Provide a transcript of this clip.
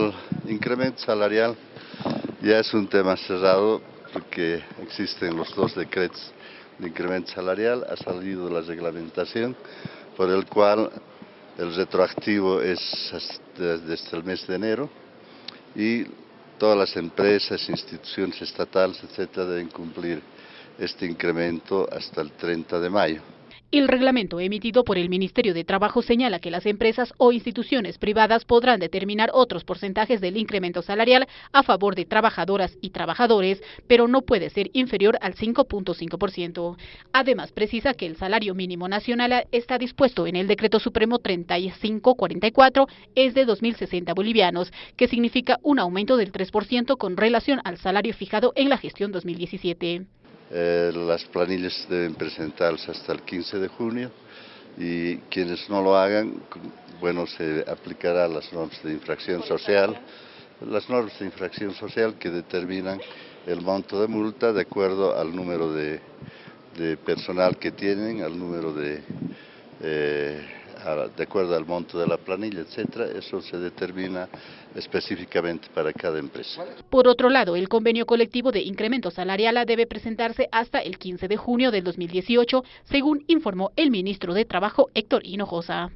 El incremento salarial ya es un tema cerrado porque existen los dos decretos de incremento salarial, ha salido la reglamentación por el cual el retroactivo es desde el mes de enero y todas las empresas, instituciones estatales, etcétera, deben cumplir este incremento hasta el 30 de mayo. El reglamento emitido por el Ministerio de Trabajo señala que las empresas o instituciones privadas podrán determinar otros porcentajes del incremento salarial a favor de trabajadoras y trabajadores, pero no puede ser inferior al 5.5%. Además, precisa que el salario mínimo nacional está dispuesto en el Decreto Supremo 3544 es de 2.060 bolivianos, que significa un aumento del 3% con relación al salario fijado en la gestión 2017. Eh, las planillas deben presentarse hasta el 15 de junio y quienes no lo hagan, bueno, se aplicará las normas de infracción social, las normas de infracción social que determinan el monto de multa de acuerdo al número de, personal que tienen, al número de... Eh, de acuerdo al monto de la planilla, etcétera, eso se determina específicamente para cada empresa. Por otro lado, el convenio colectivo de incremento salarial debe presentarse hasta el 15 de junio del 2018, según informó el ministro de Trabajo Héctor Hinojosa.